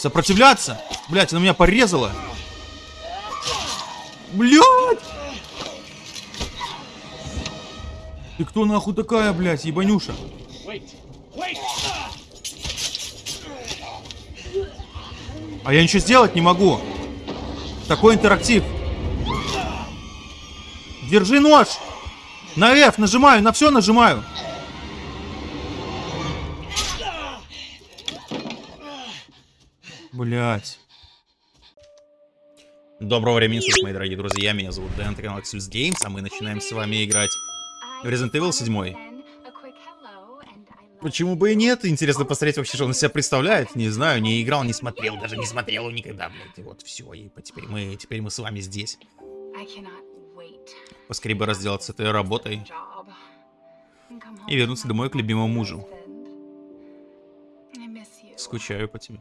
Сопротивляться? Блять, она меня порезала. Блять! Ты кто нахуй такая, блядь, ебанюша? А я ничего сделать не могу. Такой интерактив. Держи нож. На F нажимаю, на все нажимаю. Блять. Доброго времени суток, мои дорогие друзья. Меня зовут Дэн, канал Axels Games, а мы начинаем с вами играть в Resident Evil 7. Почему бы и нет? Интересно посмотреть вообще, что он себя представляет. Не знаю, не играл, не смотрел, даже не смотрел его никогда, блядь. И вот все, и теперь мы, теперь мы с вами здесь. Поскорее бы разделаться этой работой и вернуться домой к любимому мужу. Скучаю по тебе.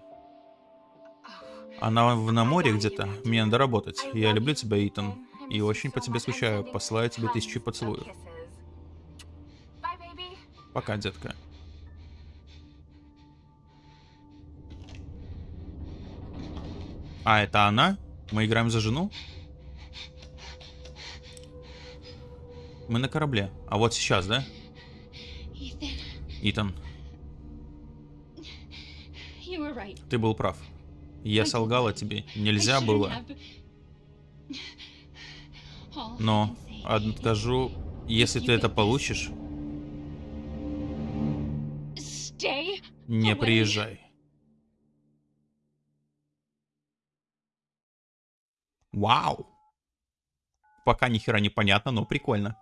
Она в на море где-то. Мне надо работать. Я люблю тебя, Итан. И очень по тебе скучаю. Посылаю тебе тысячу поцелуев. Пока, детка. А, это она? Мы играем за жену? Мы на корабле. А вот сейчас, да? Итан. Ты был прав. Я солгала тебе. Нельзя было. Но откажу, если ты это получишь. Не приезжай. Вау. Пока ни хера не понятно, но прикольно.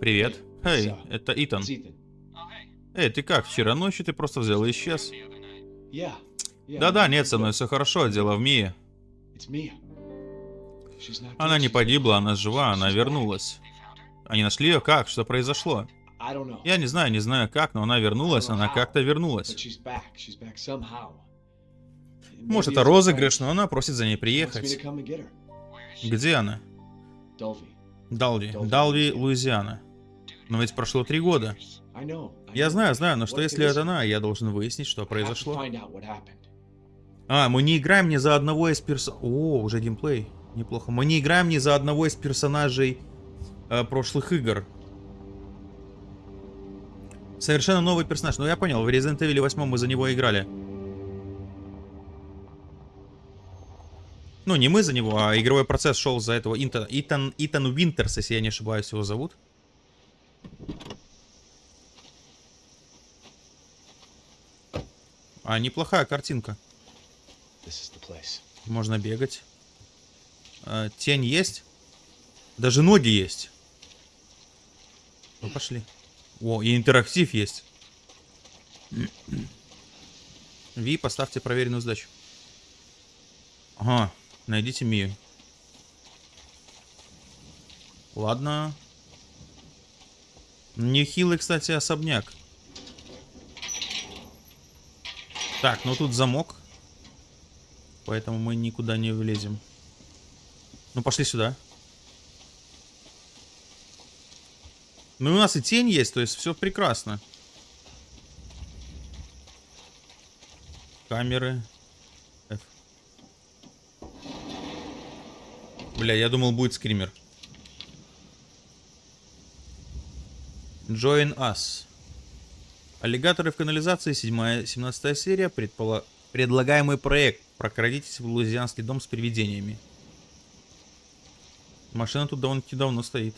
Привет. Эй, это Итан. Эй, ты как? Вчера ночью ты просто взял и исчез. Да-да, нет, со мной все хорошо, дело в Мии. Она не погибла, она жива, она вернулась. Они нашли ее? Как? Что произошло? Я не знаю, не знаю как, но она вернулась, она как-то вернулась. Может, это розыгрыш, но она просит за ней приехать. Где она? Далви. Далви, Луизиана. Но ведь прошло три года. Я знаю, знаю, но что если это она? Я должен выяснить, что произошло. А, мы не играем ни за одного из перс... О, уже геймплей. Неплохо. Мы не играем ни за одного из персонажей э, прошлых игр. Совершенно новый персонаж. Ну, я понял, в Resident Evil 8 мы за него играли. Ну, не мы за него, а игровой процесс шел за этого Итан, Итан, Итан Уинтерс, если я не ошибаюсь, его зовут. А, неплохая картинка. Можно бегать. А, тень есть? Даже ноги есть. Ну, пошли. О, и интерактив есть. Ви, поставьте проверенную сдачу. Ага, найдите Мию. Ладно. Нехилый, кстати, особняк. Так, ну тут замок. Поэтому мы никуда не влезем. Ну, пошли сюда. Ну, у нас и тень есть, то есть все прекрасно. Камеры. F. Бля, я думал, будет скример. Join Us. Аллигаторы в канализации, 7 17 серия, предпола... предлагаемый проект. Прокрадитесь в лузианский дом с привидениями. Машина тут довольно-таки давно стоит.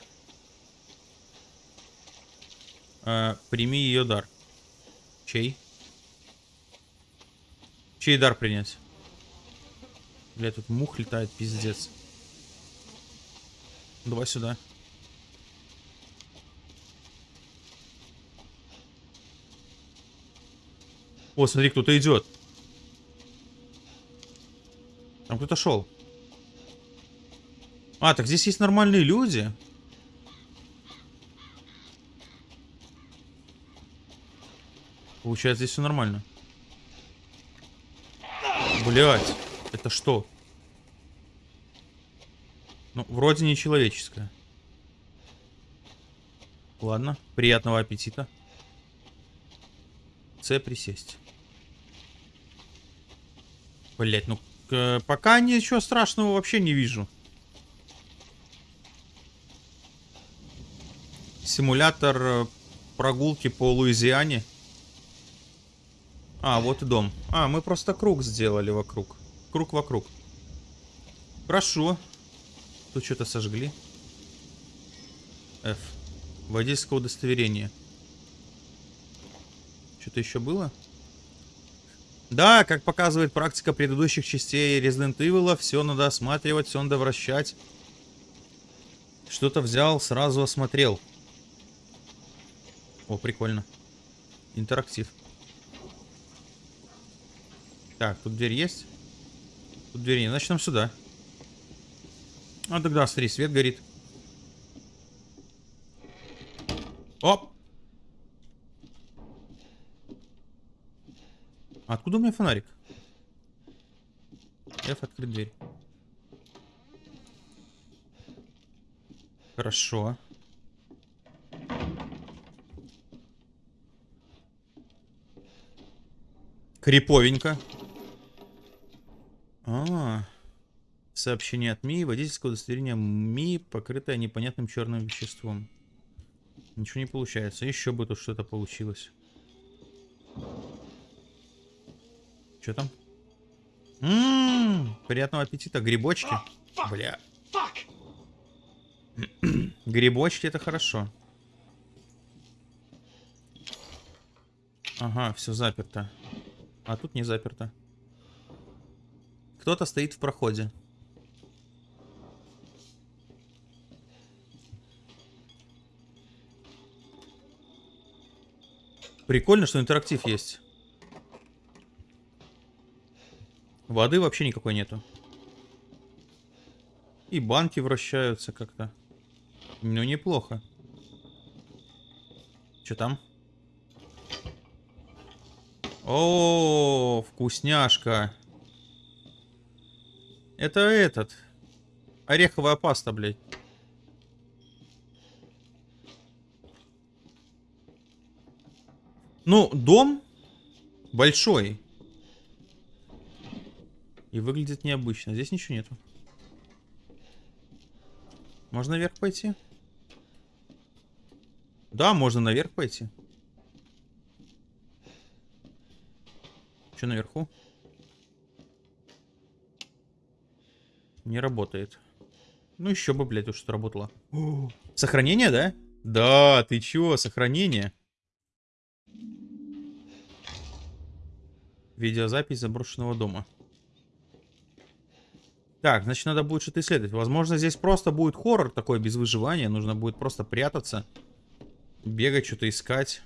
А, прими ее дар. Чей? Чей дар принять? Бля, тут мух летает, пиздец. Давай сюда. О, смотри, кто-то идет. Там кто-то шел. А, так здесь есть нормальные люди. Получается, здесь все нормально. Блять, это что? Ну, вроде не человеческое. Ладно, приятного аппетита. С присесть. Блять, ну пока ничего страшного вообще не вижу. Симулятор э, прогулки по Луизиане. А, вот и дом. А, мы просто круг сделали вокруг. Круг вокруг. Хорошо. Тут что-то сожгли. F. Водительское удостоверение. Что-то еще было? Да, как показывает практика предыдущих частей Resident Evil, все надо осматривать, все надо вращать. Что-то взял, сразу осмотрел. О, прикольно. Интерактив. Так, тут дверь есть? Тут дверь нет. Значит, нам сюда. А тогда, смотри, свет горит. Оп! Откуда у меня фонарик? F открыть дверь. Хорошо. Криповенько. А, -а, а, сообщение от МИ. Водительское удостоверение МИ, покрытое непонятным черным веществом. Ничего не получается. Еще бы тут что-то получилось. Что там? Ммм, приятного аппетита. Грибочки. Бля. Грибочки это хорошо. Ага, все заперто. А тут не заперто. Кто-то стоит в проходе. Прикольно, что интерактив есть. Воды вообще никакой нету. И банки вращаются как-то. Ну, неплохо. Что там? О, вкусняшка. Это этот. Ореховая паста, блядь. Ну, дом большой. И выглядит необычно. Здесь ничего нету. Можно наверх пойти? Да, можно наверх пойти. Что наверху? Не работает. Ну еще бы, блядь, уж что работало. О, сохранение, да? Да, ты чё, сохранение? Видеозапись заброшенного дома. Так, значит, надо будет что-то исследовать. Возможно, здесь просто будет хоррор такой, без выживания. Нужно будет просто прятаться. Бегать, что-то искать.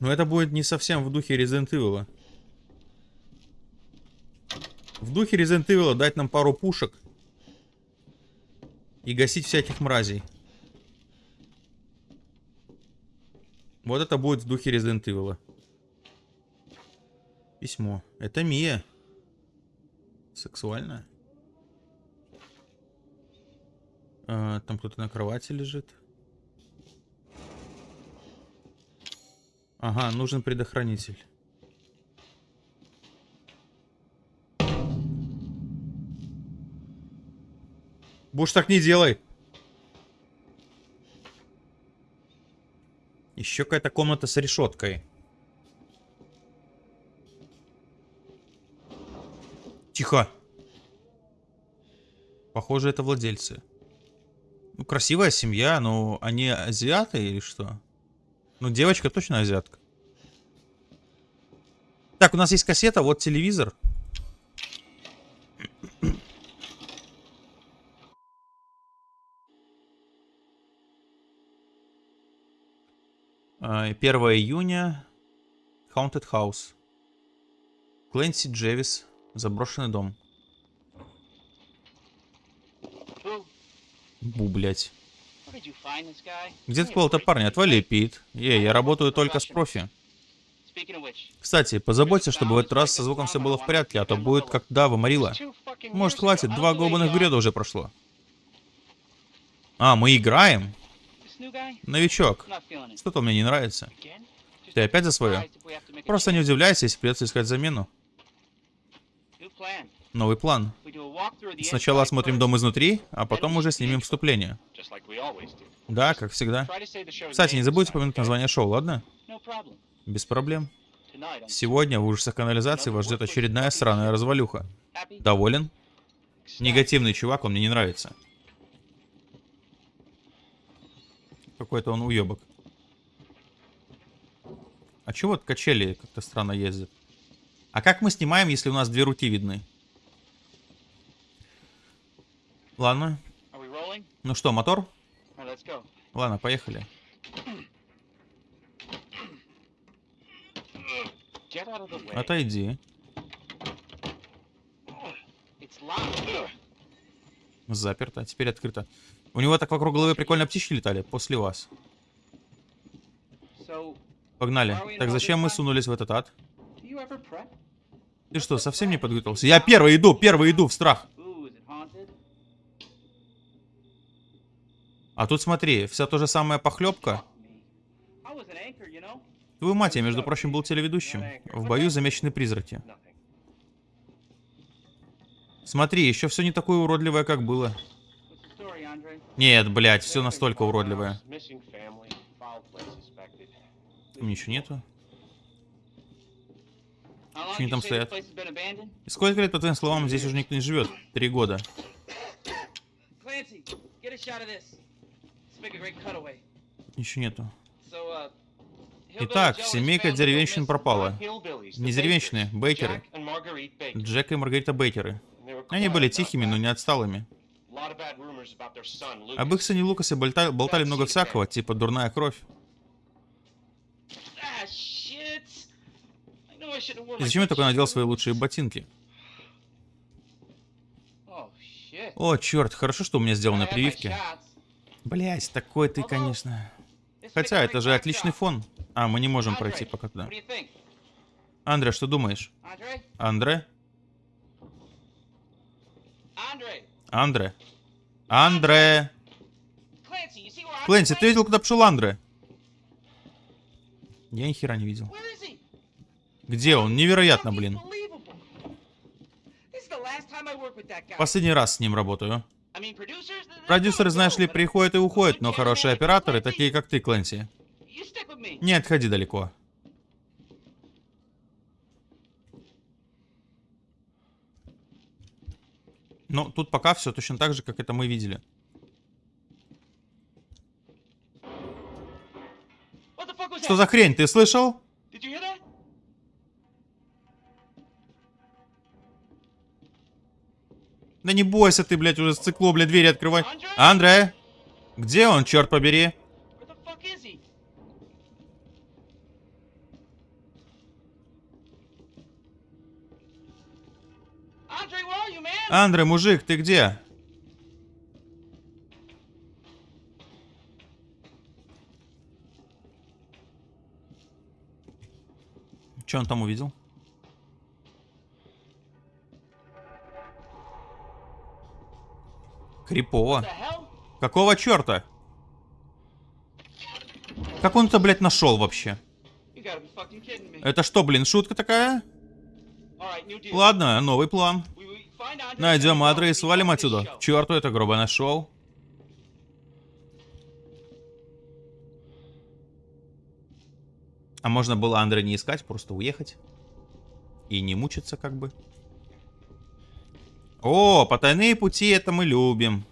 Но это будет не совсем в духе Resident Evil. В духе Resident Evil дать нам пару пушек. И гасить всяких мразей. Вот это будет в духе Resident Evil. Письмо. Это Мия. Сексуальная. А, там кто-то на кровати лежит. Ага, нужен предохранитель. Будешь так не делай. Еще какая-то комната с решеткой. Тихо. Похоже, это владельцы. Ну, красивая семья, но они азиаты или что? Ну, девочка точно азиатка. Так, у нас есть кассета, вот телевизор. Uh, 1 июня. Haunted House. Клэнси Джевис. Заброшенный дом. Бу, блядь. Где ты этого парня? Отвали, Пит. Ей, я работаю только с профи. Кстати, позаботься, чтобы в этот раз со звуком все было в порядке, а то будет как да, выморила. Может, хватит, два голубых гряда уже прошло. А, мы играем? Новичок. Что-то мне не нравится. Ты опять за свое? Просто не удивляйся, если придется искать замену. Новый план. Сначала осмотрим дом изнутри, а потом уже снимем вступление. Да, как всегда. Кстати, не забудьте упомянуть название шоу, ладно? Без проблем. Сегодня в ужасах канализации вас ждет очередная сраная развалюха. Доволен? Негативный чувак, он мне не нравится. Какой-то он уебок. А чего вот качели как-то странно ездят? А как мы снимаем, если у нас две руки видны? Ладно. Ну что, мотор? Ладно, поехали. Отойди. Заперто. Теперь открыто. У него так вокруг головы прикольно птички летали после вас. Погнали. Так зачем мы сунулись в этот ад? Ты что, совсем не подготовился? Я первый иду, первый иду в страх. А тут смотри, вся та же самая похлебка. Твою мать, я, между прочим, был телеведущим. В бою замечены призраки. Смотри, еще все не такое уродливое, как было. Нет, блядь, все настолько уродливое. Там ничего нету. Что они там стоят? И сколько лет, по твоим словам, здесь уже никто не живет? Три года. Ничего нету. Итак, семейка деревенщин пропала. Не деревенщины, Бейкеры. Джек и Маргарита Бейкеры. Они были тихими, но не отсталыми. Об их сыне Лукасе болтали, болтали много всякого, типа дурная кровь. И зачем я только надел свои лучшие ботинки? О, черт, хорошо, что у меня сделаны прививки. Блять, такой ты, конечно. Хотя, это же отличный фон. А, мы не можем пройти пока туда. Андре, что думаешь? Андре? Андре? Андре? Клэнси, ты видел, куда пошел Андре? Я ни хера не видел. Где он? Невероятно, блин. Последний раз с ним работаю. Продюсеры, знаешь ли, приходят и уходят, но хорошие операторы, такие как ты, Клэнси. Не отходи далеко. Ну, тут пока все точно так же, как это мы видели. Что за хрень, ты слышал? Да не бойся ты, блядь, уже стекло, блядь, двери открывай. Андре? Где он, черт побери? Андре, мужик, ты где? Что он там увидел? Крипово. Какого черта? Как он это, блядь, нашел вообще? Это что, блин, шутка такая? Ладно, новый план. Найдем Адре и свалим отсюда. К черту это грубо нашел. А можно было Андре не искать, просто уехать. И не мучиться как бы. О, потайные пути, это мы любим.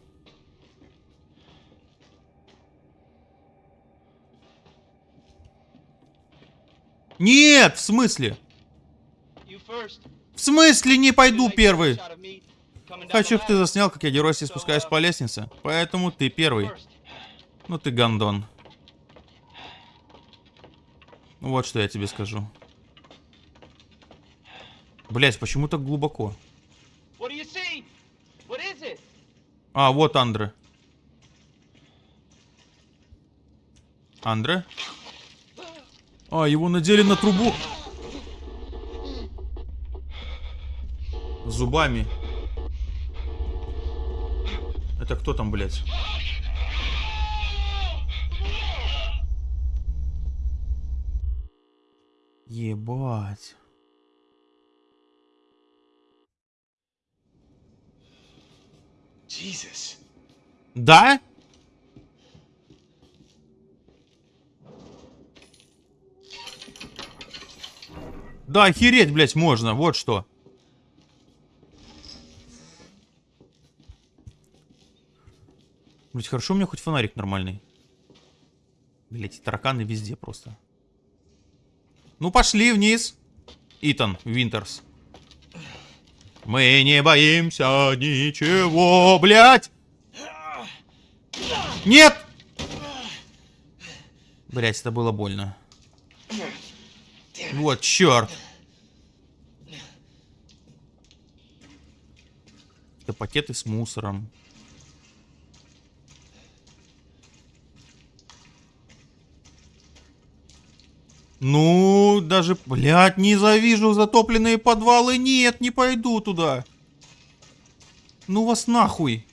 Нет, в смысле? В смысле не пойду первый? Хочу, чтобы ты заснял, как я дерусь и спускаюсь по лестнице. Поэтому ты первый. Ну ты гандон. Вот что я тебе скажу. Блять, почему так глубоко? А, вот Андре. Андре? А, его надели на трубу. Зубами. Это кто там, блядь? Ебать. Да? Да, охереть, блядь, можно. Вот что. Блять, хорошо у меня хоть фонарик нормальный. Блять, тараканы везде просто. Ну, пошли вниз. Итан Винтерс. Мы не боимся ничего, блядь! Нет! Блять, это было больно. Вот, черт. Это пакеты с мусором. Ну, даже, блядь, не завижу затопленные подвалы. Нет, не пойду туда. Ну вас нахуй.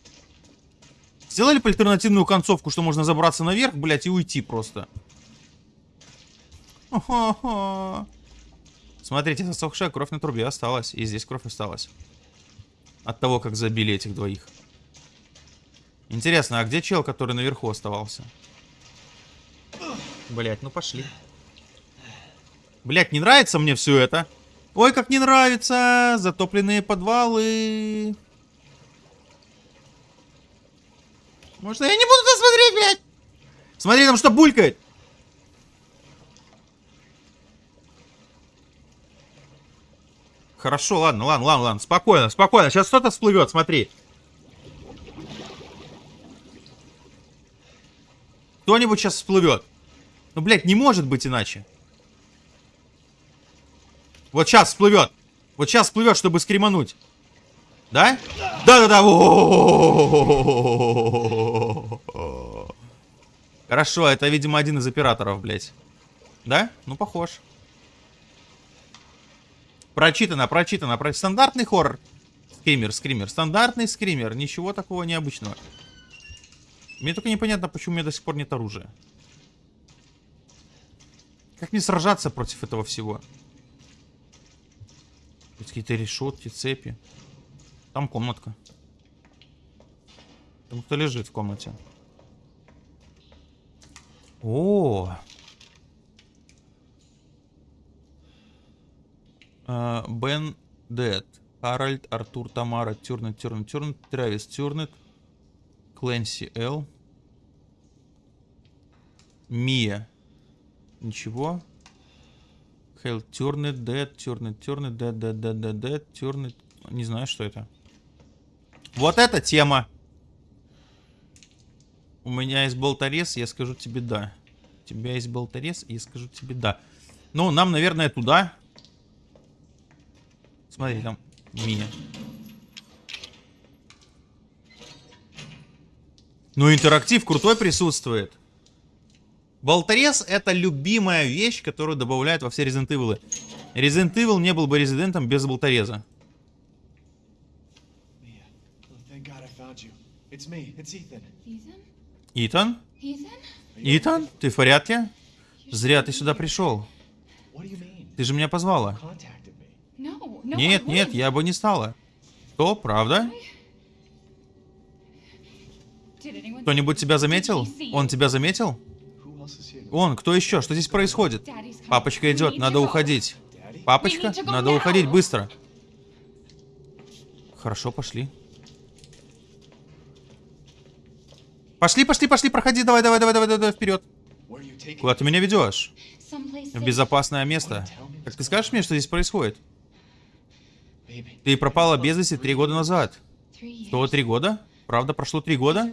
Сделали бы альтернативную концовку, что можно забраться наверх, блядь, и уйти просто. Смотрите, засохшая кровь на трубе осталась. И здесь кровь осталась. От того, как забили этих двоих. Интересно, а где чел, который наверху оставался? Блять, ну пошли. Блять, не нравится мне все это. Ой, как не нравится. Затопленные подвалы. Может, я не буду туда смотреть, блядь? Смотри, там что булькает. Хорошо, ладно, ладно, ладно, ладно. Спокойно, спокойно. Сейчас что-то всплывет, смотри. Кто-нибудь сейчас всплывет. Ну, блядь, не может быть иначе. Вот сейчас всплывет. Вот сейчас всплывет, чтобы скримануть. Да? Да-да-да. Хорошо, это, видимо, один из операторов, блядь. Да? Ну, похож. Прочитано, прочитано. Про... Стандартный хоррор. Скример, скример. Стандартный скример. Ничего такого необычного. Мне только непонятно, почему у меня до сих пор нет оружия. Как мне сражаться против этого всего? Какие-то решетки, цепи. Там комнатка. Там кто лежит в комнате. О. А, Бен Дед. Харальд, Артур, Тамара, Тюрнет, Тюрнет, Тюрнет, Травис, Тюрнет, Кленси, Эл. Мия. Ничего. Хейл, Тюрнет, Дед, Тюрнет, Тюрнет, Дед, Дед, Дед, Дед, Дед, Тюрнет. Не знаю, что это. Вот эта тема. У меня есть болторез, я скажу тебе да. У тебя есть болторез, я скажу тебе да. Ну, нам, наверное, туда. Смотри, там мини. Ну, интерактив крутой присутствует. Болторез это любимая вещь, которую добавляют во все Resident Evil. Resident Evil не был бы резидентом без болтореза. Итан? Итан? Ты в порядке? Зря ты сюда пришел. Ты же меня позвала. Нет, нет, я бы не стала. Что, правда? Кто-нибудь тебя заметил? Он тебя заметил? Он, кто еще? Что здесь происходит? Папочка идет, надо уходить. Папочка? Надо уходить быстро. Хорошо, пошли. Пошли, пошли, пошли, проходи, давай, давай, давай, давай, давай, вперед. Куда ты меня ведешь? В безопасное место. Как ты скажешь мне, что здесь происходит? Ты пропала без вести три года назад. Что, три года? Правда, прошло три года?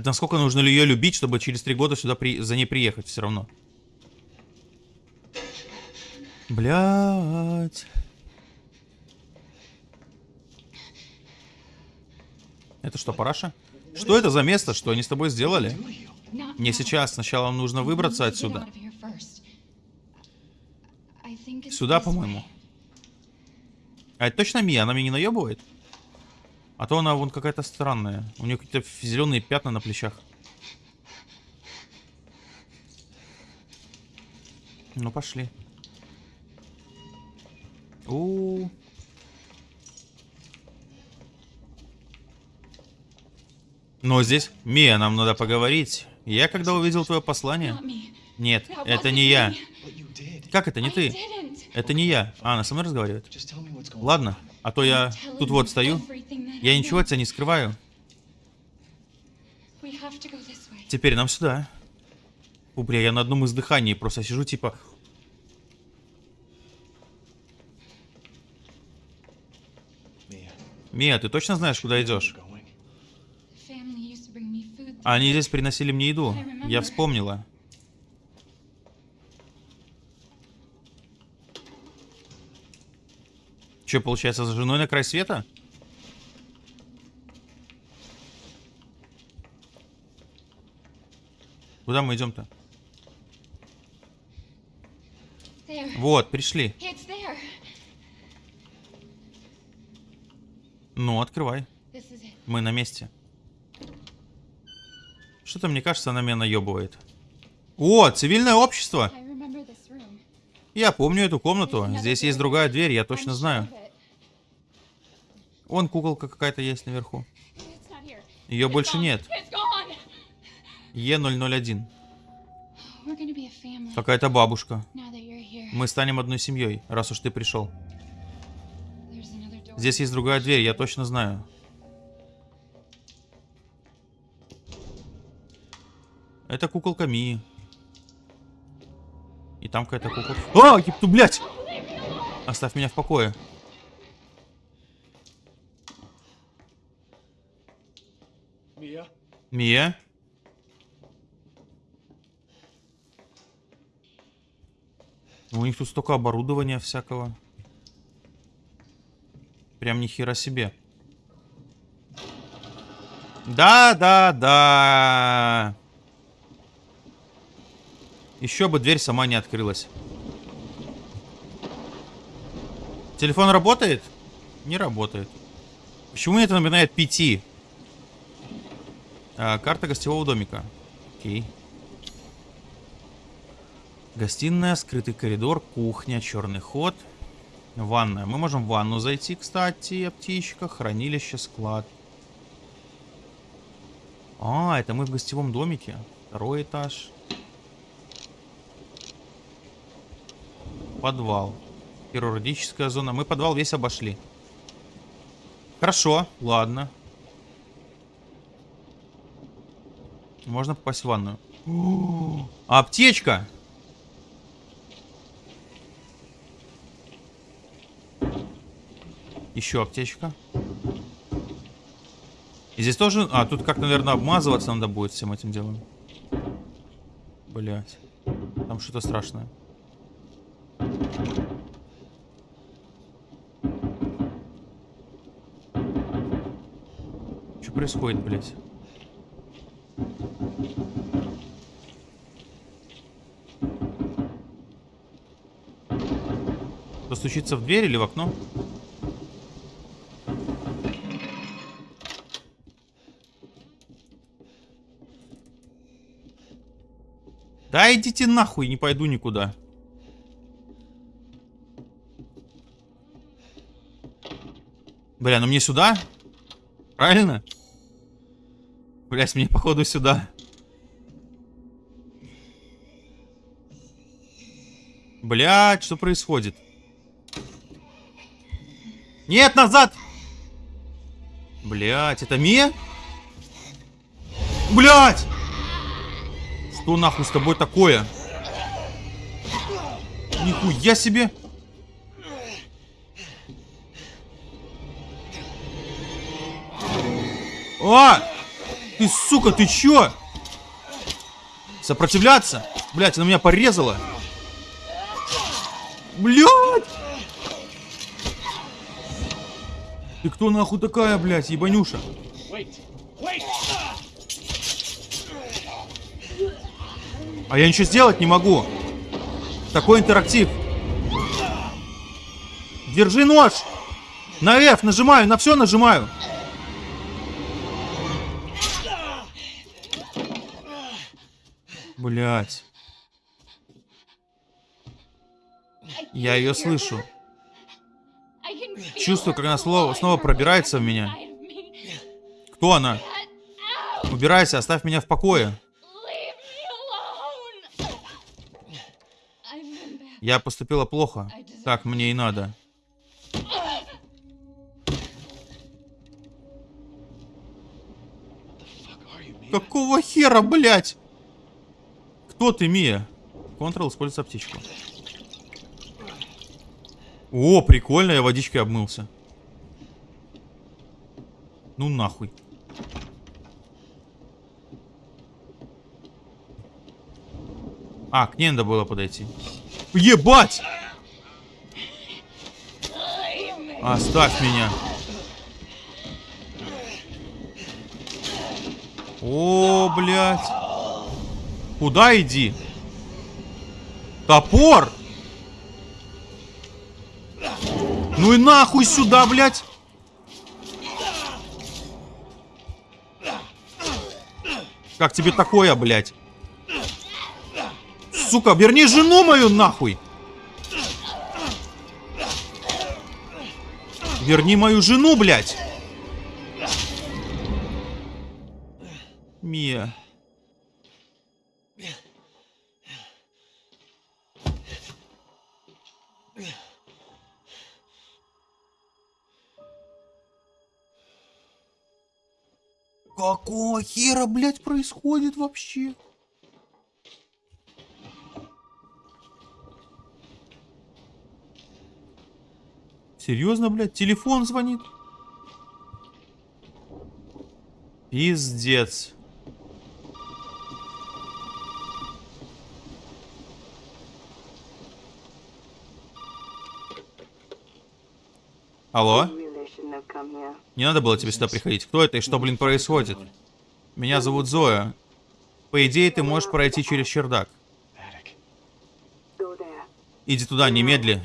Это насколько нужно ли ее любить, чтобы через три года сюда при... за ней приехать все равно? Блять. Это что, параша? Что это за место, что они с тобой сделали? Не сейчас, сначала нужно выбраться отсюда. Сюда, по-моему. А это точно Мия? Она меня не наебывает? А то она вон какая-то странная. У нее какие-то зеленые пятна на плечах. Ну, пошли. У, -у, -у. Но здесь... Мия, нам надо поговорить. Я когда увидел твое послание... Нет, это не я. Как это, не ты? Это не я. А, она со мной разговаривает? Ладно, а то я тут вот стою. Я ничего от тебя не скрываю. Теперь нам сюда. Фу, бля, я на одном издыхании просто сижу, типа... Мия, ты точно знаешь, куда идешь? Они здесь приносили мне еду. Я вспомнила. Че, получается, за женой на край света? Куда мы идем-то? Вот, пришли. Ну, открывай. Мы на месте. Что-то, мне кажется, она меня наебывает. О, цивильное общество! Я помню эту комнату. Здесь есть другая дверь, я точно знаю. Вон куколка какая-то есть наверху. Ее больше нет. Е001. Какая-то бабушка. Мы станем одной семьей, раз уж ты пришел. Здесь есть другая дверь, я точно знаю. Это куколка Мии. И там какая-то куколка... А, епту, блядь! Оставь меня в покое. Мия? Мия? У них тут столько оборудования всякого. Прям ни хера себе. Да, да, да. Еще бы дверь сама не открылась. Телефон работает? Не работает. Почему это напоминает пяти? А, карта гостевого домика. Окей. Гостиная, скрытый коридор, кухня, черный ход. Ванная. Мы можем в ванну зайти, кстати, аптечка, хранилище, склад. А, это мы в гостевом домике. Второй этаж. Подвал. Хирургическая зона. Мы подвал весь обошли. Хорошо, ладно. Можно попасть в ванную. аптечка! Еще аптечка. И здесь тоже... А, тут как, наверное, обмазываться надо будет всем этим делом. Блять. Там что-то страшное. Что происходит, блять? Постучиться в дверь или в окно? Да идите нахуй, не пойду никуда. Бля, ну мне сюда? Правильно? Блять, мне походу сюда. Блять, что происходит? Нет, назад! Блять, это Мия? Блять! Что нахуй с тобой такое? Нихуя себе! А! Ты, сука, ты чё? Сопротивляться? Блять, она меня порезала. Блять! Ты кто нахуй такая, блядь, ебанюша? А я ничего сделать не могу. Такой интерактив. Держи нож. На F нажимаю, на все нажимаю. Блять. Я ее слышу. Чувствую, как она снова, снова пробирается в меня. Кто она? Убирайся, оставь меня в покое. Я поступила плохо. Так мне и надо. Какого хера, блядь? Кто ты, Мия? Контрол использует аптечку. О, прикольно, я водичкой обмылся. Ну нахуй. А, к ней надо было подойти. Ебать! Оставь меня. О, блядь. Куда иди? Топор! Ну и нахуй сюда, блядь! Как тебе такое, блядь? Сука, верни жену мою нахуй! Верни мою жену, блядь! Мия. Какого хера, блядь, происходит вообще? Серьезно, блядь? Телефон звонит? Пиздец. Алло? Не надо было тебе сюда приходить. Кто это и что, блин, происходит? Меня зовут Зоя. По идее, ты можешь пройти через чердак. Иди туда, немедли.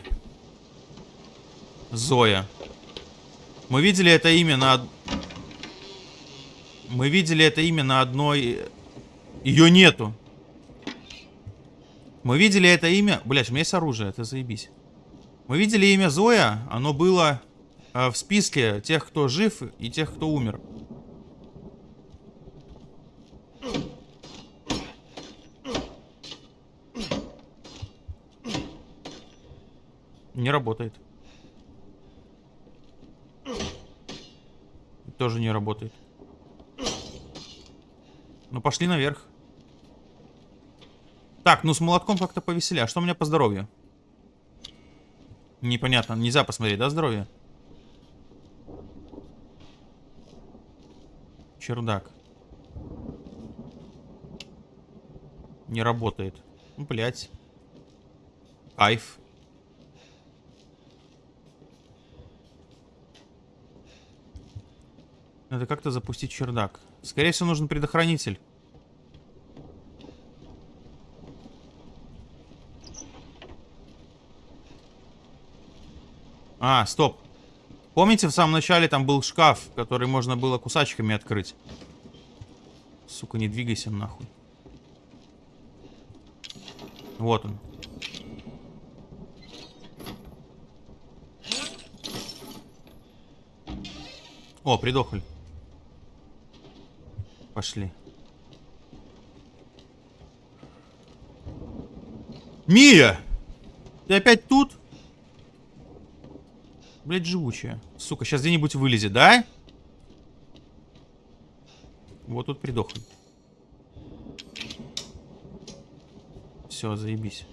Зоя. Мы видели это имя на... Мы видели это имя на одной... Ее нету. Мы видели это имя... Блять, у меня есть оружие, это заебись. Мы видели имя Зоя, оно было в списке тех, кто жив и тех, кто умер. Не работает. Тоже не работает. Ну, пошли наверх. Так, ну с молотком как-то повеселее. А что у меня по здоровью? Непонятно. Нельзя посмотреть, да, здоровье? Чердак. Не работает. Ну, блядь. Кайф. Надо как-то запустить чердак. Скорее всего, нужен предохранитель. А, стоп. Помните, в самом начале там был шкаф, который можно было кусачками открыть? Сука, не двигайся нахуй. Вот он. О, придохли. Пошли. Мия! Ты опять тут? Блять, живучая. Сука, сейчас где-нибудь вылезет, да? Вот тут придохли. Все, заебись.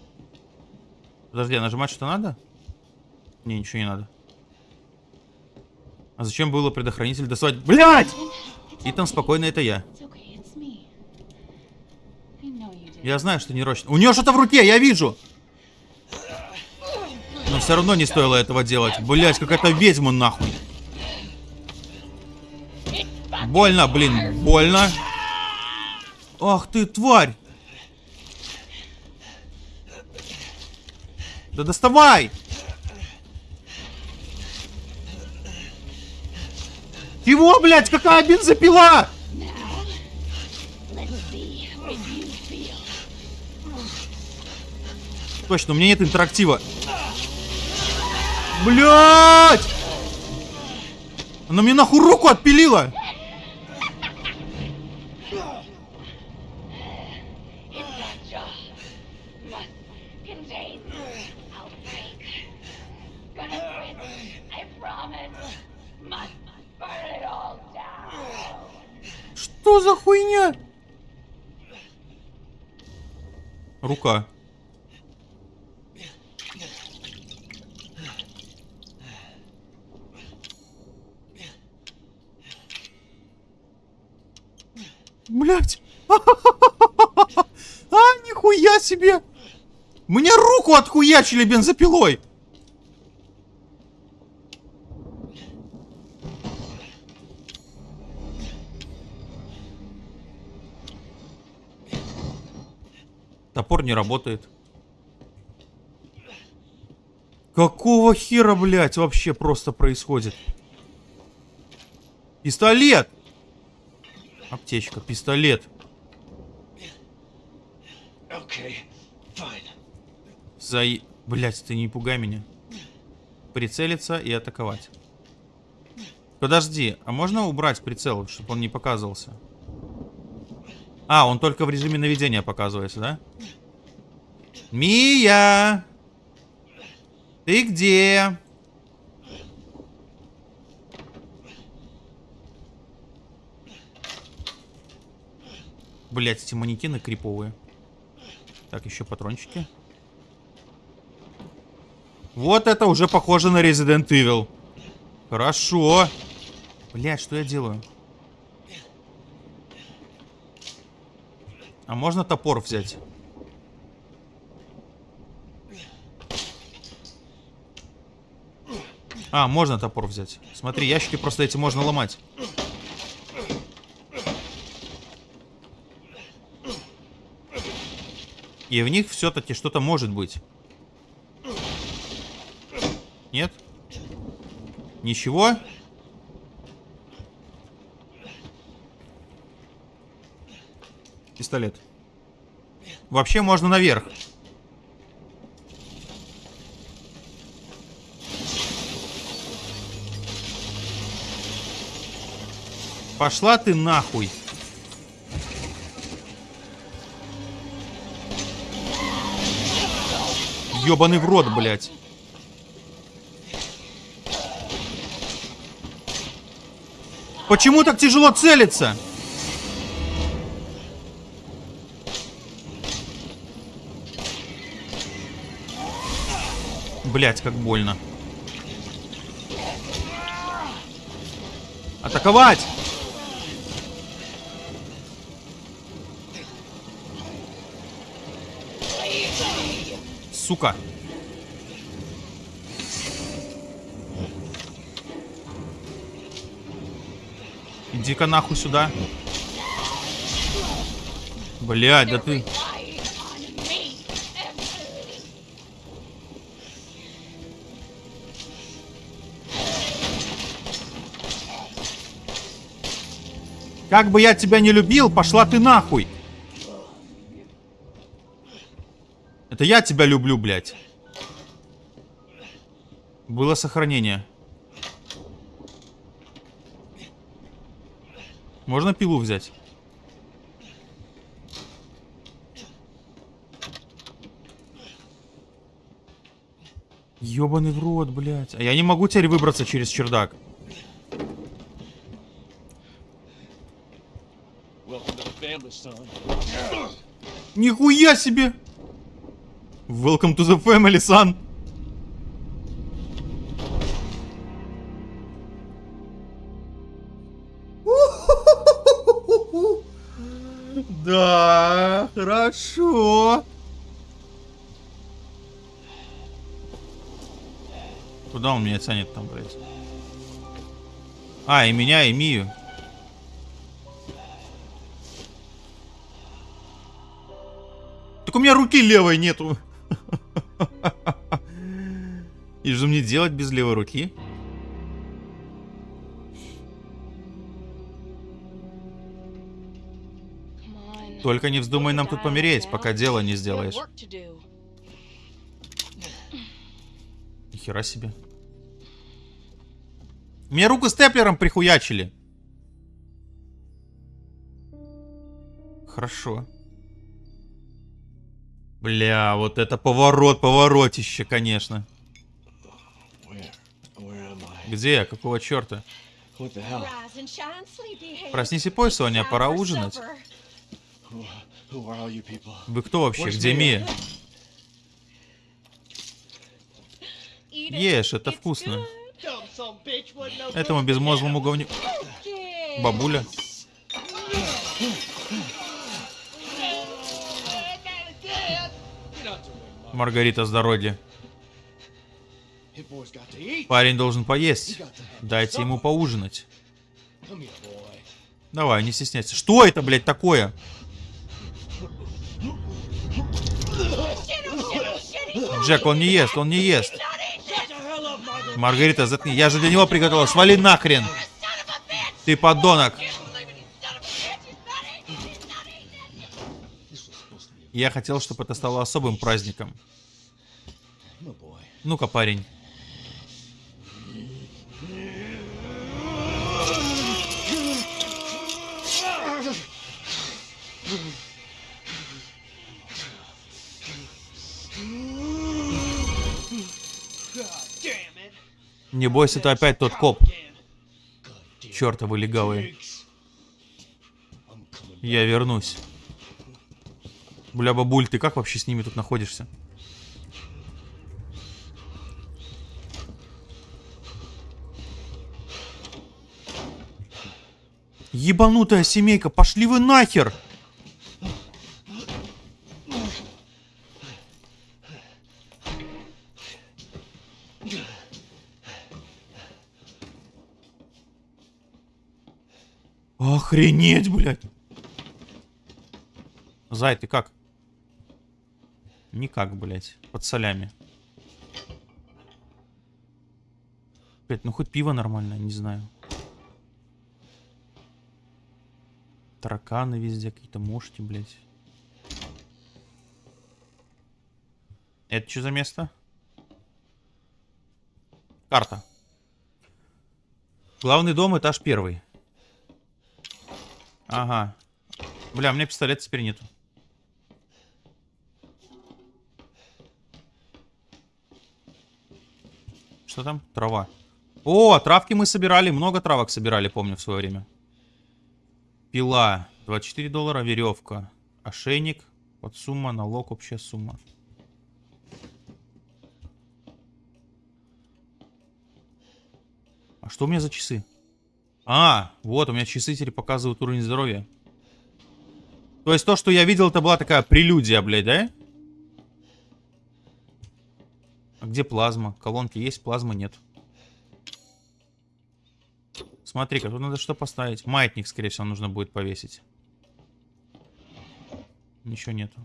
Подожди, а нажимать что надо? Не, ничего не надо. А зачем было предохранитель доставать? Блять! Там спокойно это я. Я знаю, что не рочно. У нее что-то в руке, я вижу. Все равно не стоило этого делать. Блять, какая-то ведьма нахуй. Больно, блин, больно. Ах ты, тварь. Да доставай! Чего, блядь, какая бензопила? Точно, у меня нет интерактива. Блять! Она мне нахуй руку отпилила! Что за хуйня? Рука. Блять. А, нихуя себе. Мне руку отхуячили бензопилой. Топор не работает. Какого хера, блядь, вообще просто происходит? Пистолет! Аптечка, пистолет. За... Блять, ты не пугай меня. Прицелиться и атаковать. Подожди, а можно убрать прицел, чтобы он не показывался? А, он только в режиме наведения показывается, да? Мия! Ты где? Блять, эти манекены криповые. Так, еще патрончики. Вот это уже похоже на Resident Evil. Хорошо. Блять, что я делаю? А можно топор взять? А, можно топор взять. Смотри, ящики просто эти можно ломать. И в них все-таки что-то может быть. Нет? Ничего? Пистолет. Вообще можно наверх. Пошла ты нахуй. Ёбаный в рот, блядь. Почему так тяжело целиться? Блять, как больно. Атаковать! Сука. Иди-ка нахуй сюда. Блядь, да ты... Как бы я тебя не любил, пошла ты нахуй. Это я тебя люблю, блядь. Было сохранение. Можно пилу взять? Ёбаный в рот, блядь. А я не могу теперь выбраться через чердак. Нихуя себе! Welcome to the family, son. Да, хорошо. Куда он меня тянет там, блядь? А, и меня, и Мию. Так у меня руки левой нету. И что мне делать без левой руки? Только не вздумай нам тут помереть, пока дело не сделаешь. Нихера себе. Мне руку степлером прихуячили. Хорошо. Бля, вот это поворот, поворотище, конечно. Где я? Какого черта? Проснись и пой, Соня, пора ужинать. Вы кто вообще? Где Мия? Ешь, это вкусно. Этому безмозглому говню... Бабуля. Маргарита здоровье. Парень должен поесть. Дайте ему поужинать. Давай, не стесняйся. Что это, блядь, такое? Джек, он не ест, он не ест. Маргарита, заткни. Я же для него приготовила. Свали нахрен. Ты подонок. Я хотел, чтобы это стало особым праздником. Ну-ка, парень. Не бойся, это опять тот коп. Чертовы легавые. Я вернусь. Бля, бабуль, ты как вообще с ними тут находишься? Ебанутая семейка, пошли вы нахер! Охренеть, блядь. Зай, ты как? Никак, блядь. Под солями. Блядь, ну хоть пиво нормальное, не знаю. Тараканы везде какие-то, мошки, блядь. Это что за место? Карта. Главный дом, этаж первый. Ага. Бля, у меня пистолета теперь нету. Что там? Трава. О, травки мы собирали. Много травок собирали, помню, в свое время. Пила. 24 доллара. Веревка. Ошейник. Вот сумма. Налог. Общая сумма. А что у меня за часы? А, вот, у меня часы теперь показывают уровень здоровья. То есть то, что я видел, это была такая прелюдия, блядь, да? А где плазма? Колонки есть, плазмы нет. Смотри-ка, тут надо что поставить? Маятник, скорее всего, нужно будет повесить. Ничего нету.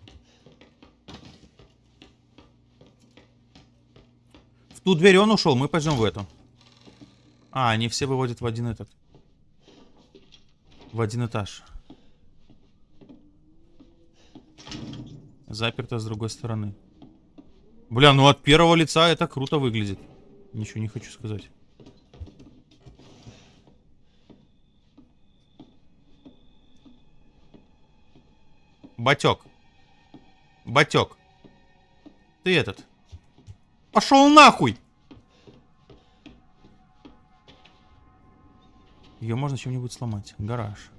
В ту дверь он ушел, мы пойдем в эту. А, они все выводят в один этот в один этаж. Заперто с другой стороны. Бля, ну от первого лица это круто выглядит. Ничего не хочу сказать. Батек. Батек. Ты этот. Пошел нахуй! Ее можно чем-нибудь сломать. Гараж.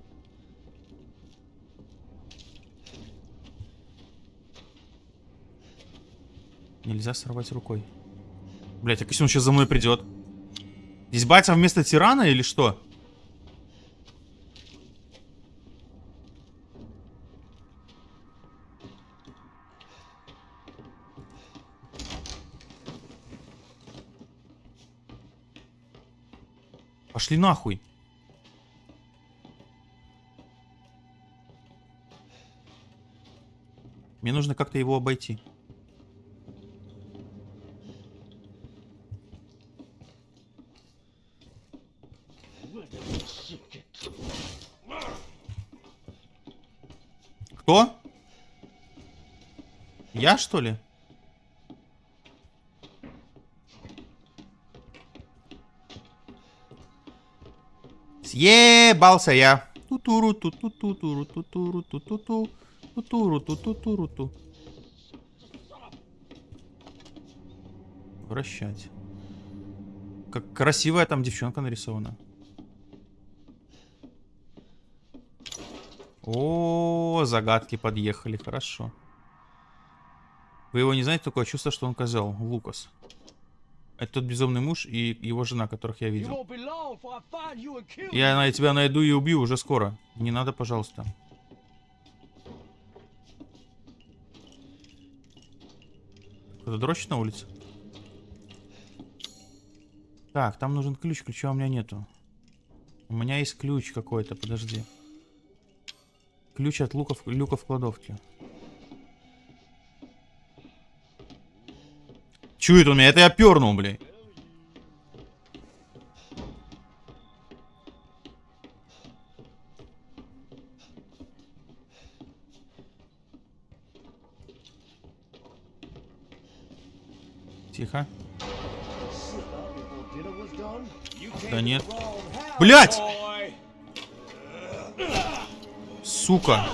Нельзя сорвать рукой. Блять, а если он сейчас за мной придет? Здесь батя вместо тирана или что? Пошли нахуй. Мне нужно как-то его обойти. Кто? Я, что ли? Съебался я. Тутуру, туту, тутуру, тутуру, туту, туту туру ту. Вращать. Как красивая там девчонка нарисована. О, загадки подъехали, хорошо. Вы его не знаете, такое чувство, что он козел, Лукас. Это тот безумный муж и его жена, которых я видел. Я на тебя найду и убью уже скоро. Не надо, пожалуйста. Кто-то дрочит на улице? Так, там нужен ключ. Ключа у меня нету. У меня есть ключ какой-то, подожди. Ключ от луков, люка в кладовке. Чует он меня? Это я пернул, блядь. Тихо. Да нет. Блять! Сука.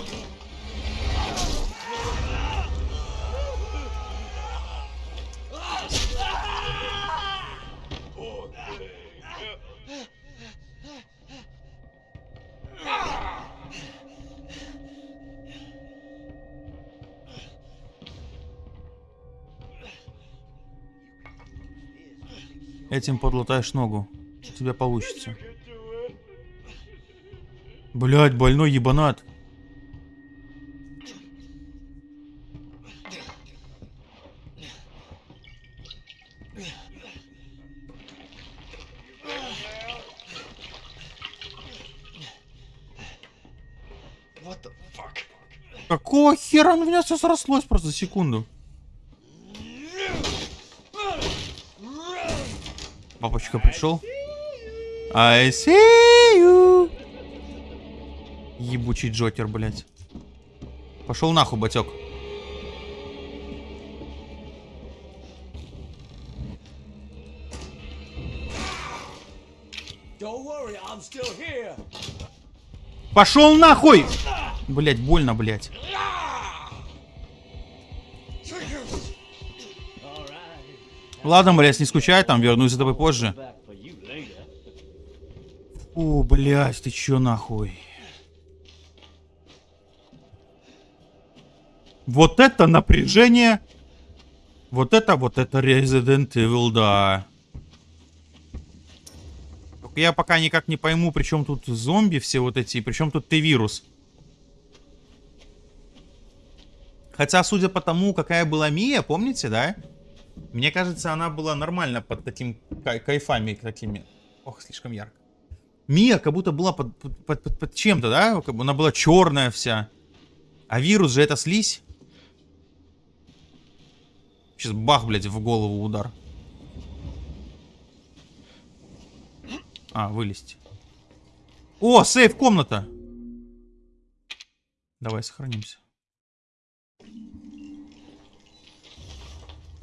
Этим подлатаешь ногу. У тебя получится. Блять, больной ебанат. Какого хера у меня все срослось просто за секунду? Папочка пришел. I see you. Ебучий Джокер, блядь. Пошел нахуй, батек. Пошел нахуй! Блять, больно, блять. Ладно, блядь, не скучай, там вернусь за тобой позже. О, блядь, ты чё нахуй? Вот это напряжение. Вот это, вот это Resident Evil, да. Только я пока никак не пойму, при чем тут зомби все вот эти, при чем тут ты вирус. Хотя, судя по тому, какая была Мия, помните, да? Мне кажется, она была нормально под таким кай кайфами такими. Ох, слишком ярко. Мия как будто была под, под, под, под чем-то, да? Она была черная вся. А вирус же это слизь. Сейчас бах, блядь, в голову удар. А, вылезти. О, сейф комната. Давай сохранимся.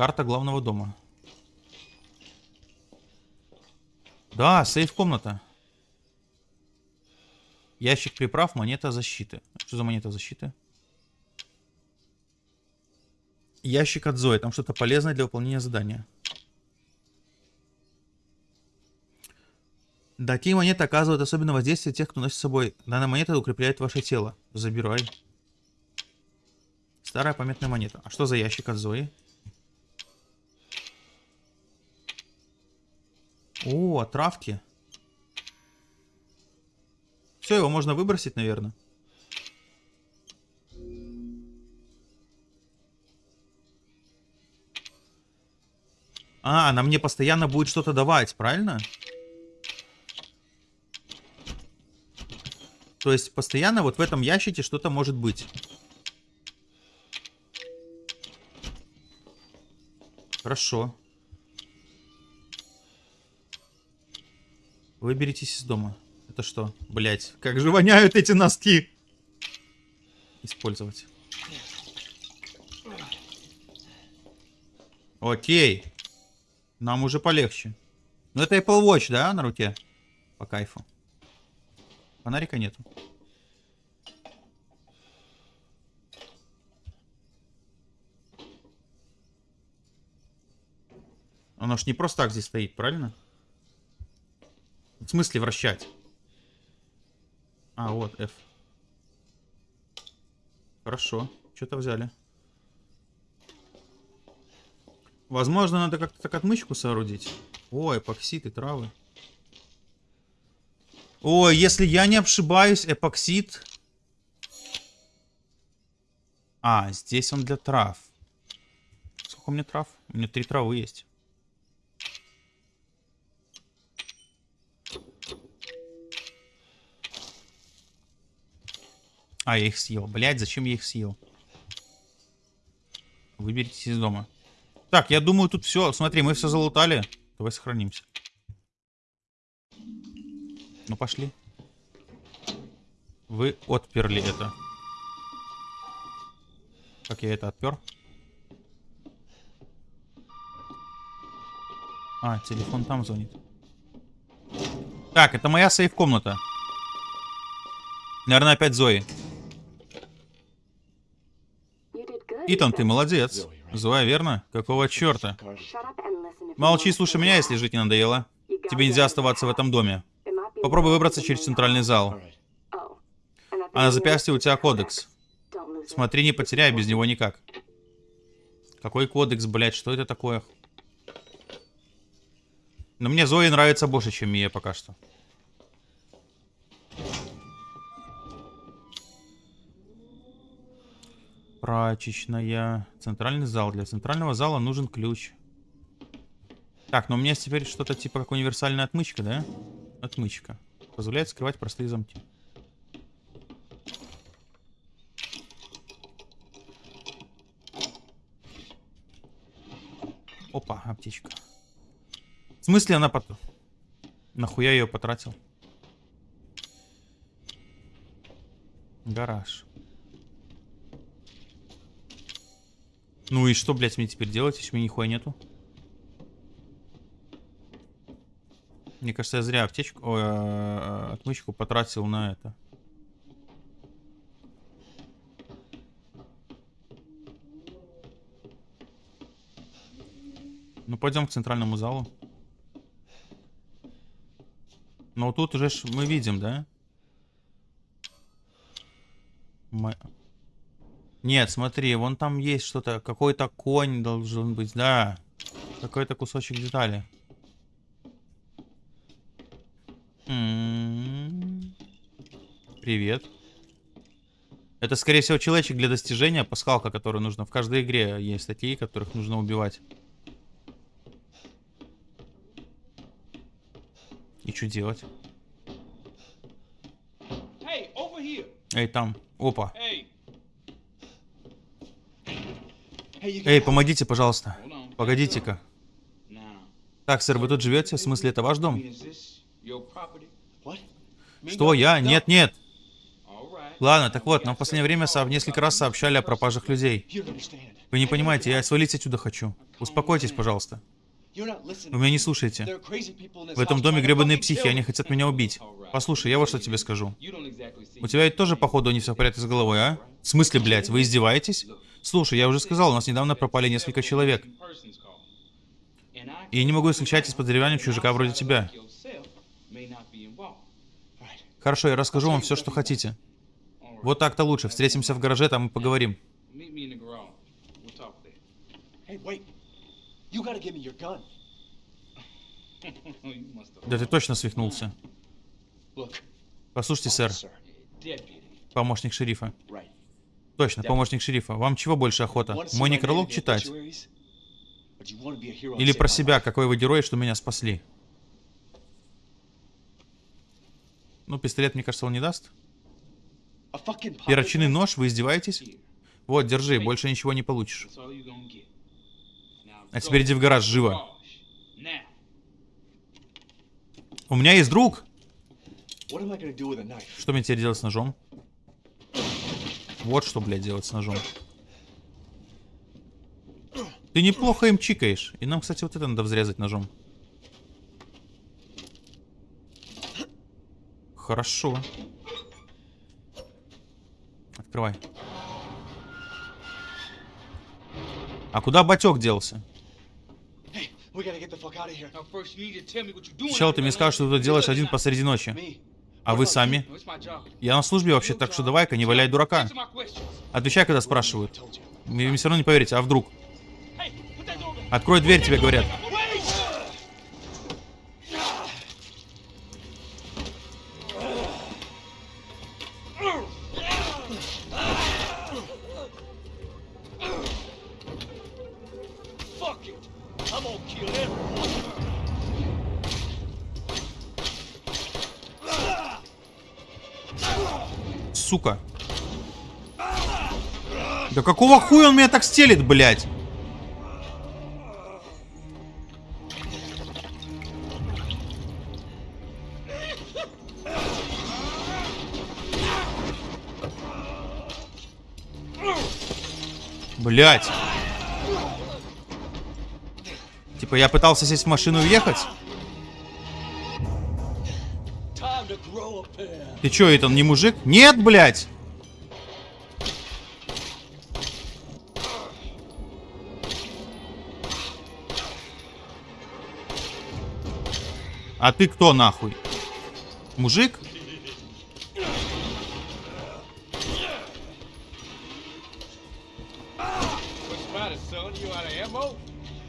Карта главного дома. Да, сейф-комната. Ящик приправ, монета защиты. Что за монета защиты? Ящик от Зои. Там что-то полезное для выполнения задания. Да, такие монеты оказывают особенное воздействие тех, кто носит с собой. Данная монета укрепляет ваше тело. Забирай. Старая памятная монета. А что за ящик от Зои? О, отравки. Все, его можно выбросить, наверное. А, она мне постоянно будет что-то давать, правильно? То есть постоянно вот в этом ящике что-то может быть. Хорошо. Выберитесь из дома. Это что? Блять, как же воняют эти носки. Использовать. Окей. Нам уже полегче. Ну это Apple Watch, да, на руке? По кайфу. Фонарика нету. Оно ж не просто так здесь стоит, правильно? В смысле вращать? А, вот, F. Хорошо. Что-то взяли. Возможно, надо как-то так отмычку соорудить. Ой, эпоксид и травы. Ой, если я не ошибаюсь, эпоксид... А, здесь он для трав. Сколько у меня трав? У меня три травы есть. А, я их съел. Блять, зачем я их съел? Выберитесь из дома. Так, я думаю, тут все. Смотри, мы все залутали. Давай сохранимся. Ну, пошли. Вы отперли это. Как я это отпер? А, телефон там звонит. Так, это моя сейф-комната. Наверное, опять Зои. Итан, ты молодец. Зоя, верно? Какого черта? Молчи, слушай меня, если жить не надоело. Тебе нельзя оставаться в этом доме. Попробуй выбраться через центральный зал. А на запястье у тебя кодекс. Смотри, не потеряй, без него никак. Какой кодекс, блядь, что это такое? Но мне Зои нравится больше, чем Мия пока что. Прачечная. Центральный зал. Для центрального зала нужен ключ. Так, но у меня теперь что-то типа как универсальная отмычка, да? Отмычка. Позволяет скрывать простые замки. Опа, аптечка. В смысле она потом? Нахуя ее потратил? Гараж. Ну и что, блядь, мне теперь делать, если у меня нихуя нету? Мне кажется, я зря аптечку, ой, э, отмычку потратил на это. Ну, пойдем к центральному залу. Но тут уже мы видим, да? Мы... Нет, смотри, вон там есть что-то. Какой-то конь должен быть, да. Какой-то кусочек детали. М-м-м. Привет. Это, скорее всего, человечек для достижения, пасхалка, которую нужно. В каждой игре есть такие, которых нужно убивать. И что делать? Эй, там. Опа. Эй, помогите, пожалуйста. Погодите-ка. Так, сэр, вы тут живете? В смысле, это ваш дом? Что, я? Нет, нет. Ладно, так вот, нам в последнее время в несколько раз сообщали о пропажах людей. Вы не понимаете, я свалить отсюда хочу. Успокойтесь, пожалуйста. Вы меня не слушаете. В этом доме гребаные психи, они хотят меня убить. Послушай, я вот что тебе скажу. У тебя ведь тоже, походу, не все в порядке с головой, а? В смысле, блядь, вы издеваетесь? Слушай, я уже сказал, у нас недавно пропали несколько человек. И я не могу исключать из подозревания чужака вроде тебя. Хорошо, я расскажу вам все, что хотите. Вот так-то лучше. Встретимся в гараже, там и поговорим. Да ты точно свихнулся. Послушайте, сэр. Помощник шерифа. Точно, помощник шерифа. Вам чего больше охота? Мой некролог читать? Или про себя, какой вы герой, что меня спасли? Ну, пистолет, мне кажется, он не даст. Перочинный нож, вы издеваетесь? Вот, держи, больше ничего не получишь. А теперь иди в гараж, живо. У меня есть друг. Что мне теперь делать с ножом? Вот что, блядь, делать с ножом. Ты неплохо им чикаешь. И нам, кстати, вот это надо взрезать ножом. Хорошо. Открывай. А куда батек делся? Сначала ты мне скажешь, что ты тут делаешь один посреди ночи. А вы сами? Я на службе вообще, так что давай-ка не валяй дурака. Отвечай, когда спрашивают. Мне все равно не поверите, а вдруг? Открой дверь, тебе говорят. Сука. Да какого хуя он меня так стелит, блядь? Блять. Типа я пытался сесть в машину и уехать? Ты чё, это не мужик? Нет, блядь! А ты кто нахуй? Мужик?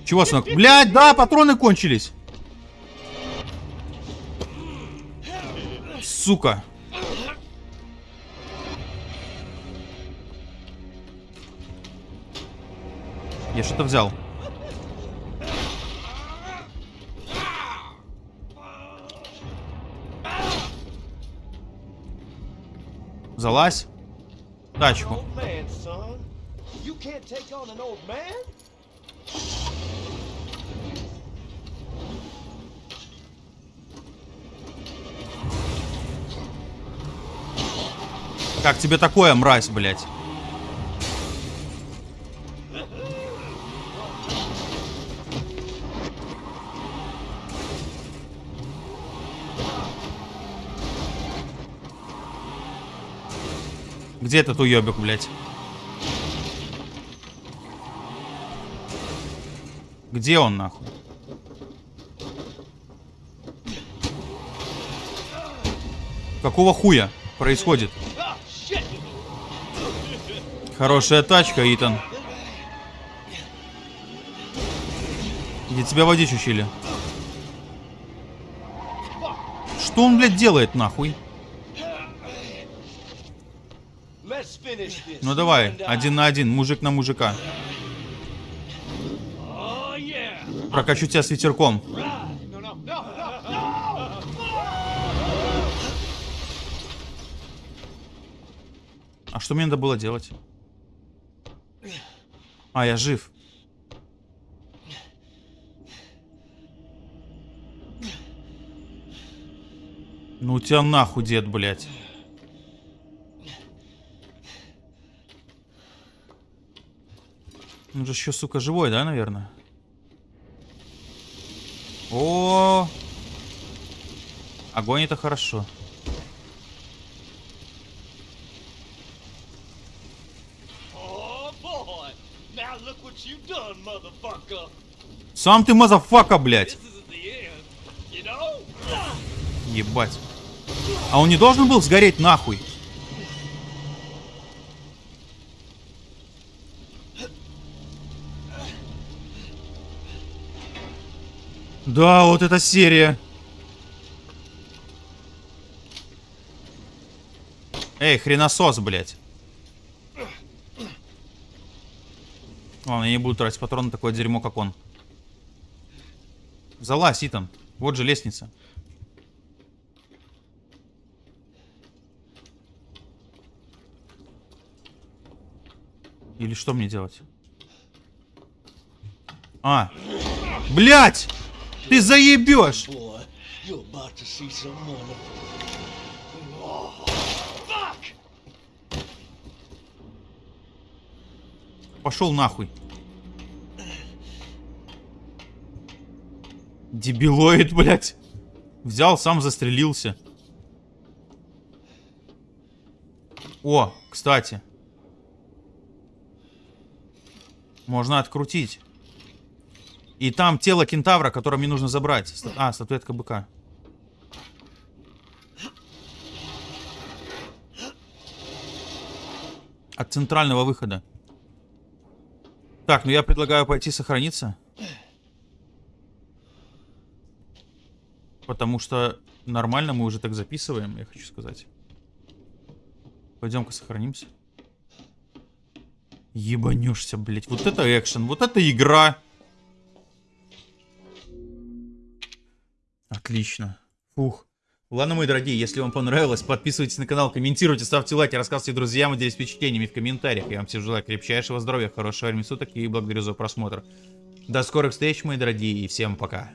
Чего, сынок? Блядь, да, патроны кончились. Сука. Я что-то взял. Залазь. Тачку. Как тебе такое, мразь, блядь? Где этот уебик, блядь? Где он, нахуй? Какого хуя происходит? Хорошая тачка, Итан. Где тебя водить учили? Что он, блядь, делает, нахуй? Ну давай, один на один, мужик на мужика. Прокачу тебя с ветерком. А что мне надо было делать? А, я жив. Ну тебя нахуй, дед, блядь. Он же еще, сука, живой, да, наверное? О. Огонь это хорошо. Сам ты motherfucker, блядь. Ебать. А он не должен был сгореть нахуй? Да, вот эта серия. Эй, хреносос, блядь. Ладно, я не буду тратить патроны такое дерьмо, как он. Залазь, Итан. Вот же лестница. Или что мне делать? А. Блять! Ты заебешь! Пошел нахуй. Дебилоид, блядь. Взял, сам застрелился. О, кстати. Можно открутить. И там тело кентавра, которое мне нужно забрать. А, статуэтка быка. От центрального выхода. Так, ну я предлагаю пойти сохраниться. Потому что нормально мы уже так записываем, я хочу сказать. Пойдем-ка сохранимся. Ебанешься, блять. Вот это экшен, вот это игра. Отлично. Фух. Ладно, мои дорогие, если вам понравилось, подписывайтесь на канал, комментируйте, ставьте лайки, рассказывайте друзьям, делитесь впечатлениями в комментариях. Я вам всем желаю крепчайшего здоровья, хорошего времени суток и благодарю за просмотр. До скорых встреч, мои дорогие, и всем пока.